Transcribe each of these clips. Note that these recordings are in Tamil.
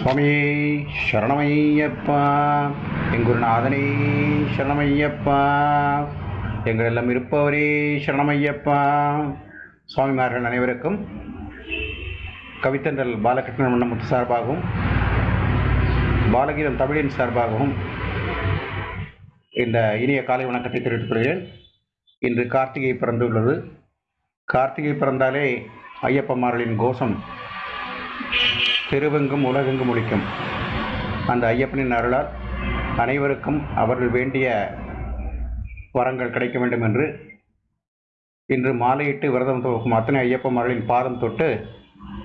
சுவாமியே சரணமையப்பா. எங்குருநாதனே சரணமையப்பா. எங்களெல்லாம் இருப்பவரே சரணமையப்பா. சுவாமிமார்கள் அனைவருக்கும் கவித்தன்றல் பாலகிருஷ்ணன் மன்னமுத்து சார்பாகவும் பாலகீதம் தமிழின் சார்பாகவும் இந்த இனிய காலை வணக்கத்தை தெரிவித்துக் கொள்கிறேன். இன்று கார்த்திகை பிறந்துள்ளது. கார்த்திகை பிறந்தாலே ஐயப்பமார்களின் கோஷம். தெருவெங்கும் உலகெங்கும் ஒழிக்கும் அந்த ஐயப்பனின் அருளால் அனைவருக்கும் அவர்கள் வேண்டிய வரங்கள் கிடைக்க வேண்டும் என்று இன்று மாலையிட்டு விரதம் துவக்கும் அத்தனை ஐயப்பமார்களின் பாதம் தொட்டு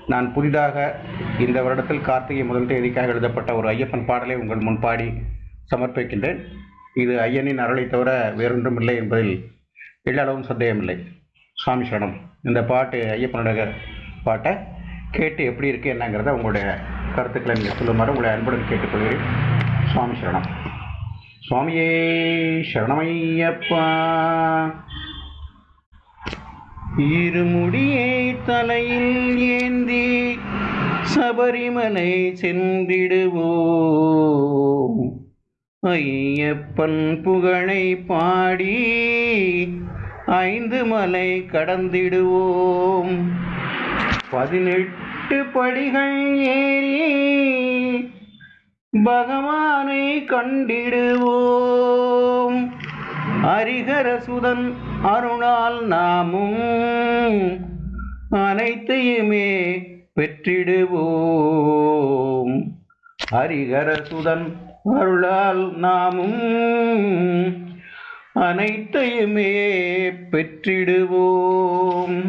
நான் புதிதாக இந்த வருடத்தில் கார்த்திகை முதல் தேதிக்காக எழுதப்பட்ட ஒரு ஐயப்பன் பாடலை உங்கள் முன்பாடி சமர்ப்பிக்கின்றேன். இது ஐயனின் அருளை தவிர வேறொன்றும் இல்லை என்பதில் எல்லளவும் சந்தேகமில்லை. சாமி சரணம். இந்த பாட்டு ஐயப்பனுடைய பாட்டை கேட்டு எப்படி இருக்குது என்னங்கிறத உங்களுடைய கருத்துக்களை நீங்கள் சொல்லுமாறு உங்களை அன்புடன் கேட்டுக்கொள்கிறேன். சுவாமி சரணம். சுவாமியே சரணமையப்பா. இருமுடியை தலையில் ஏந்தி சபரிமலை சென்றிடுவோம். ஐயப்பன் புகழை பாடி ஐந்து மலை கடந்திடுவோம். பதினெட்டு எட்டு படிகள் ஏறி பகவானை கண்டிடுவோம். ஹரிஹரசுதன் அருணால் நாமும் அனைத்தையுமே பெற்றிடுவோம். ஹரிஹரசுதன் அருளால் நாமும் அனைத்தையுமே பெற்றிடுவோம்.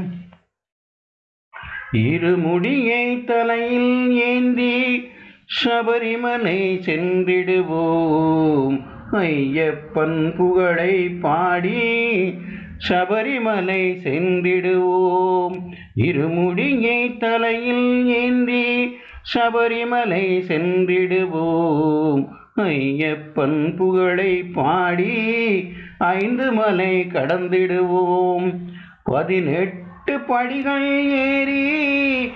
இருமுடியை தலையில் ஏந்தி சபரிமலை சென்றிடுவோம். ஐயப்பன் புகழை பாடி சபரிமலை சென்றிடுவோம். இருமுடியை தலையில் ஏந்தி சபரிமலை சென்றிடுவோம். ஐயப்பன் புகழை பாடி ஐந்து மலை கடந்திடுவோம். பதினெட்டு பதினெட்டு படிகள் ஏறி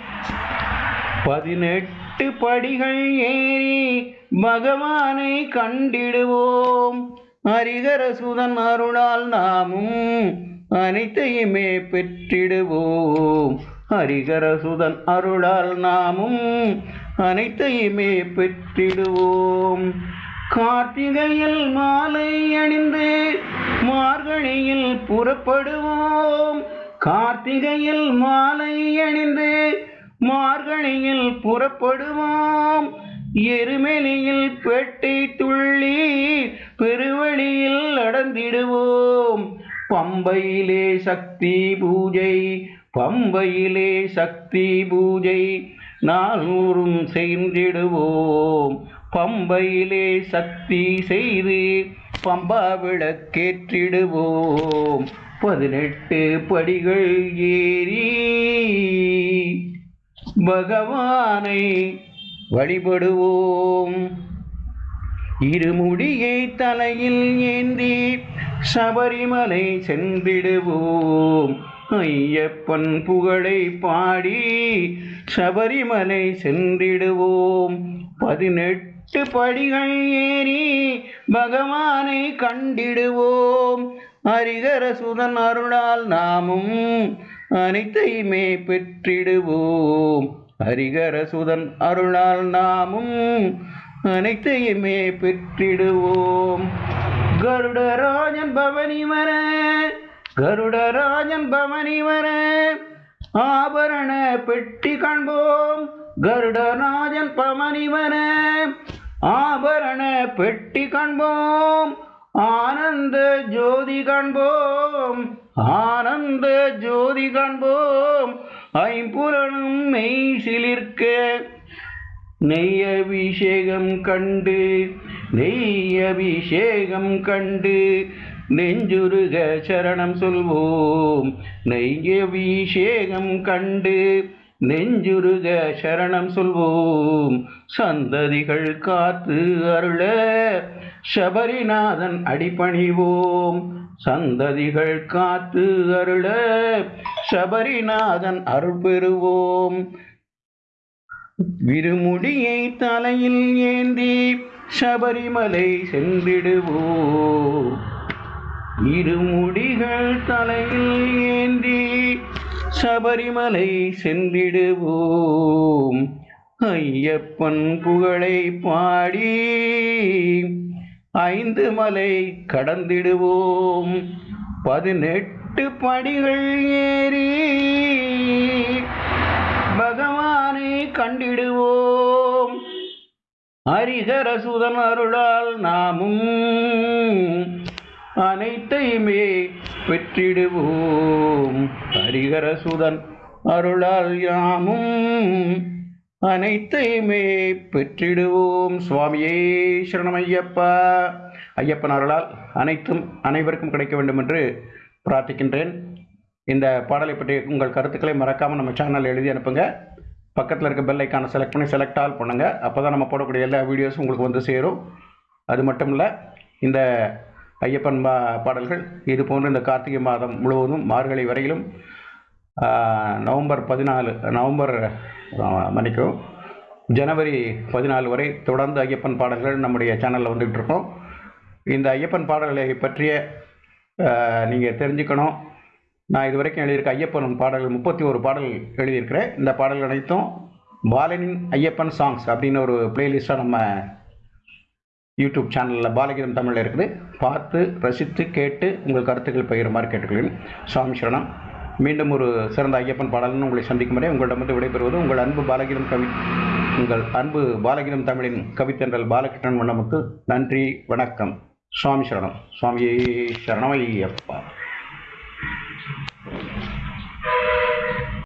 பதினெட்டு படிகள் ஏறி பகவானை கண்டிடுவோம். ஹரிகரசுதன் அருளால் நாமும் அனைத்தையுமே பெற்றிடுவோம். ஹரிகரசுதன் அருளால் நாமும் அனைத்தையுமே பெற்றிடுவோம். கார்த்திகையில் மாலை அணிந்து மார்கழியில் புறப்படுவோம். கார்த்திகையில் மாலை அணிந்து மார்கழியில் புறப்படுவோம். எருமெலியில் பெட்டி துள்ளி பெருவழியில் நடந்திடுவோம். பம்பையிலே சக்தி பூஜை பம்பையிலே சக்தி பூஜை நானூறும் செய்திடுவோம் பம்பையிலே சக்தி செய்து பம்பா விளக்கேற்றிடுவோம். பதினெட்டு படிகள் ஏறி பகவானை வழிபடுவோம். இருமுடியை தலையில் ஏந்தி சபரிமலை சென்றிடுவோம். ஐயப்பன் புகழை பாடி சபரிமலை சென்றிடுவோம். பதினெட்டு படிகள் ஏறி பகவானை கண்டிடுவோம். ஹரிகரசுதன் அருளால் நாமும் அனைத்தையுமே பெற்றிடுவோம். ஹரிகரசுதன் அருளால் நாமும் அனைத்தையுமே பெற்றிடுவோம். கருடராஜன் பவனி வர கருடராஜன் பவனி வர ஆபரண பெட்டி காண்போம். கருடராஜன் பவனி வர ஆபரண பெட்டி காண்போம். ஆனந்த ஜோதி காண்போம் ஆனந்த ஜோதி காண்போம் ஐம்புலனும் மெய் சிலிர்க்க நெய் அபிஷேகம் கண்டு நெய் அபிஷேகம் கண்டு நெஞ்சுருக சரணம் சொல்வோம். நெய் அபிஷேகம் கண்டு நெஞ்சுருக சரணம் சொல்வோம். சந்ததிகள் காத்து அருள சபரிநாதன் அடிபணிவோம். சந்ததிகள் காத்து அருள சபரிநாதன் அருள் பெறுவோம். விருமுடியை தலையில் ஏந்தி சபரிமலை சென்றிடுவோம். இருமுடிகள் தலையில் ஏந்தி சபரிமலை சென்றிடுவோம். ஐயப்பன் புகழை பாடி ஐந்து மலை கடந்திடுவோம். பதினெட்டு படிகள் ஏறி பகவானை கண்டிடுவோம். ஹரிஹரசுதன் அருளால் நாமும் அனைத்தையுமே பெற்றிடுவோம். ஹரிகரசுதன் அருளால் யாமும் அனைத்தையுமே பெற்றிடுவோம். சுவாமியே சரணமையப்பா. ஐயப்பன் அருளால் அனைத்தும் அனைவருக்கும் கிடைக்க வேண்டும் என்று பிரார்த்திக்கின்றேன். இந்த பாடலை பற்றி உங்கள் கருத்துக்களை மறக்காமல் நம்ம சேனல் எழுதி அனுப்புங்க. பக்கத்தில் இருக்க பெல் ஐக்கானை செலக்ட் பண்ணி செலக்ட் ஆல் பண்ணுங்கள் அப்போ தான் நம்ம போடக்கூடிய எல்லா வீடியோஸும் உங்களுக்கு வந்து சேரும். அது மட்டும் இல்லை இந்த ஐயப்பன் பா பாடல்கள். இது போன்று இந்த கார்த்திகை மாதம் முழுவதும் மார்கழி வரையிலும் நவம்பர் பதினாலு நவம்பர் மன்னிக்கும் மன்னிக்கவும் ஜனவரி பதினாலு வரை தொடர்ந்து ஐயப்பன் பாடல்கள் நம்முடைய சேனலில் வந்துக்கிட்டு இருக்கோம் இந்த ஐயப்பன் பாடல்களை பற்றிய நீங்கள் தெரிஞ்சுக்கணும். நான் இது வரைக்கும் எழுதியிருக்க ஐயப்பன் பாடல்கள் முப்பத்தி ஒரு பாடல் எழுதியிருக்கிறேன். இந்த பாடல்கள் அனைத்தும் பாலனின் ஐயப்பன் சாங்ஸ் அப்படின்னு ஒரு பிளேலிஸ்ட்டாக நம்ம யூடியூப் சேனலில் பாலகீதம் தமிழில் இருக்குது. பார்த்து ரசித்து கேட்டு உங்கள் கருத்துக்கள் பகிருமாறு கேட்டுக்கொள்கிறேன். சுவாமி சரணம். மீண்டும் ஒரு சிறந்த ஐயப்பன் பாடல்னு உங்களை சந்திக்கும் வரை உங்களிடமிருந்து விடைபெறுவது உங்கள் அன்பு பாலகீதம் கவி உங்கள் அன்பு பாலகீதம் தமிழின் கவித்தன்றல் பாலகிருஷ்ணன் வண்ணமுத்து நன்றி வணக்கம். சுவாமி சரணம். சுவாமியே சரணமையப்பா.